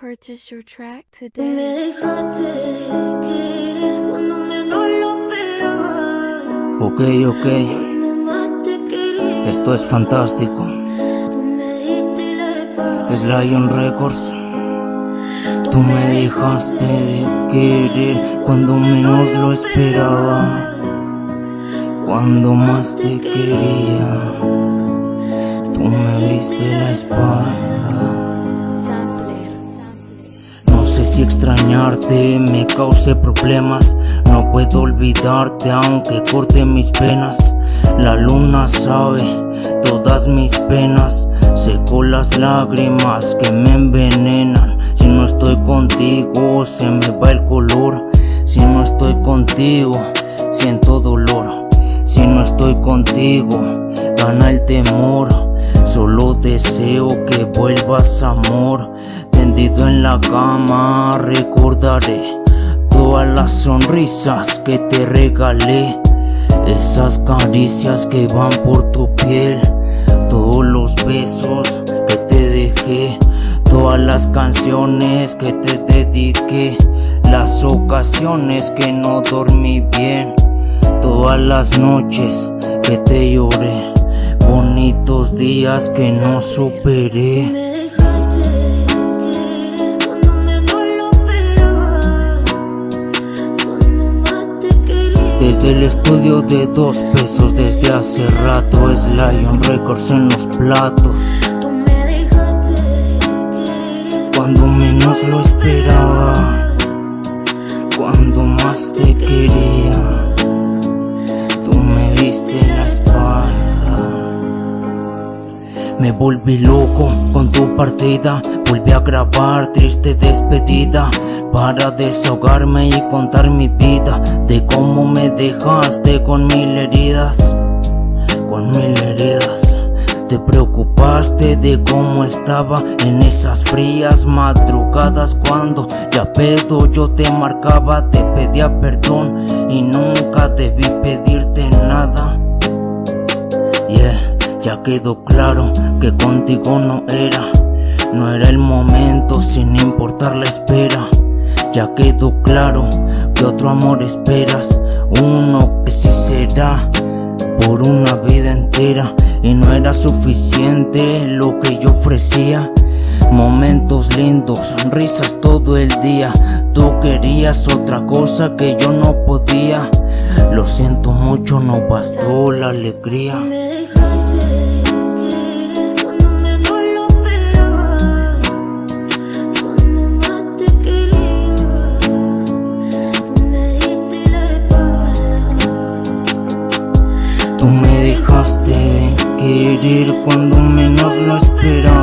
Purchase your track Me today. dejaste querer cuando menos lo esperaba. Ok, ok, esto es fantástico. me. Es Lion Records. Tú me dejaste de querer cuando menos lo esperaba. Cuando más te quería, tú me diste la espalda. Si extrañarte me cause problemas. No puedo olvidarte aunque corte mis penas. La luna sabe todas mis penas. Seco las lágrimas que me envenenan. Si no estoy contigo se me va el color. Si no estoy contigo siento dolor. Si no estoy contigo gana el temor. Solo deseo que vuelvas amor. En la cama recordaré todas las sonrisas que te regalé. Esas caricias que van por tu piel. Todos los besos que te dejé. Todas las canciones que te dediqué. Las ocasiones que no dormí bien. Todas las noches que te lloré. Bonitos días que no superé. Desde el estudio de dos pesos desde hace rato es Lion Records en los platos tú me dejaste querer. Cuando menos lo esperaba Cuando más te quería Tú me diste la espalda Me volví loco con tu partida Volví a grabar triste despedida Para desahogarme y contar mi vida De cómo me dejaste con mil heridas Con mil heridas. Te preocupaste de cómo estaba en esas frías madrugadas Cuando ya pedo yo te marcaba Te pedía perdón y nunca debí pedirte nada. Yeah, ya quedó claro que contigo no era, no era el momento sin importar la espera. Ya quedó claro que otro amor esperas, uno que sí será por una vida entera y no era suficiente lo que yo ofrecía. Momentos lindos, risas todo el día. Tú querías otra cosa que yo no podía. Lo siento mucho, no bastó la alegría. Cuando menos lo esperaba.